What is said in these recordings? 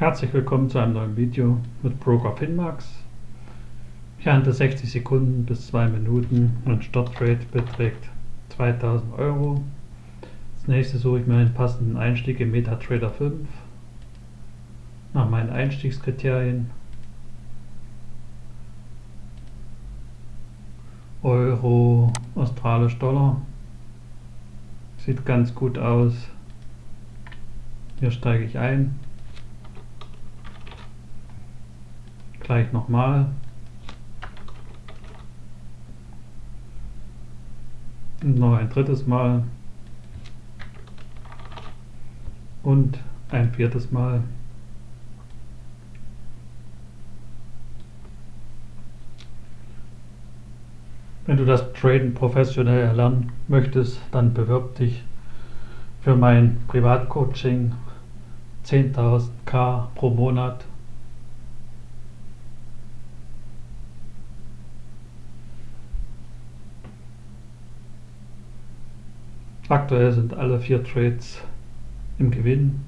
Herzlich willkommen zu einem neuen Video mit Broker Finmax. Ich handle 60 Sekunden bis 2 Minuten und Startrate beträgt 2000 Euro. Als nächstes suche ich mir einen passenden Einstieg im MetaTrader 5 nach meinen Einstiegskriterien. Euro, australisch Dollar. Sieht ganz gut aus. Hier steige ich ein. Gleich nochmal. Noch ein drittes Mal. Und ein viertes Mal. Wenn du das Traden professionell erlernen möchtest, dann bewirb dich für mein Privatcoaching 10.000 K pro Monat. Aktuell sind alle vier Trades im Gewinn.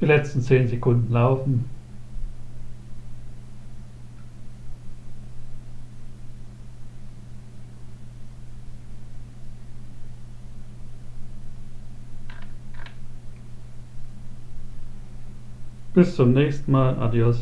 Die letzten 10 Sekunden laufen. Bis zum nächsten Mal. Adios.